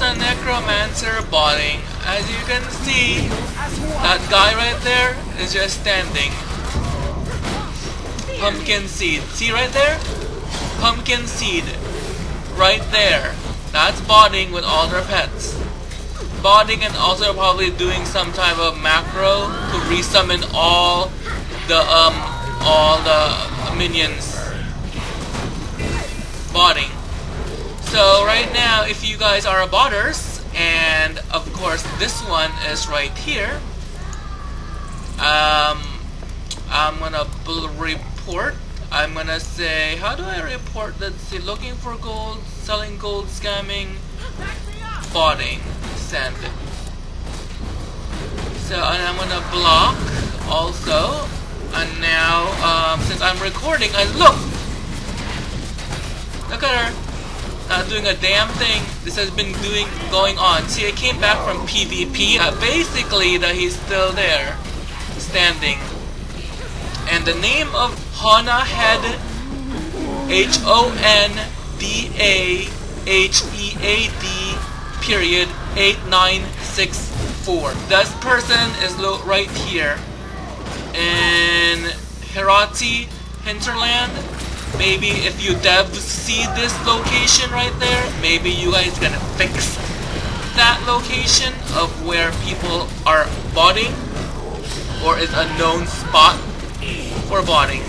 a necromancer botting. As you can see, that guy right there is just standing. Pumpkin seed. See right there? Pumpkin seed. Right there. That's botting with all their pets. Botting and also probably doing some type of macro to resummon all the um all the minions. Botting. So right now, if you guys are botters, and of course this one is right here, um, I'm gonna report. I'm gonna say, how do I report that? See, looking for gold, selling gold, scamming, botting, send. So, and I'm gonna block also. And now, um, since I'm recording, and! Look Not doing a damn thing. This has been doing going on. See, I came back from PvP. Uh, basically, that he's still there, standing. And the name of Hona Head, H O N D A H E A D period 8964. This person is right here in Harathi hinterland maybe if you devs see this location right there maybe you guys can fix that location of where people are botting or is a known spot for botting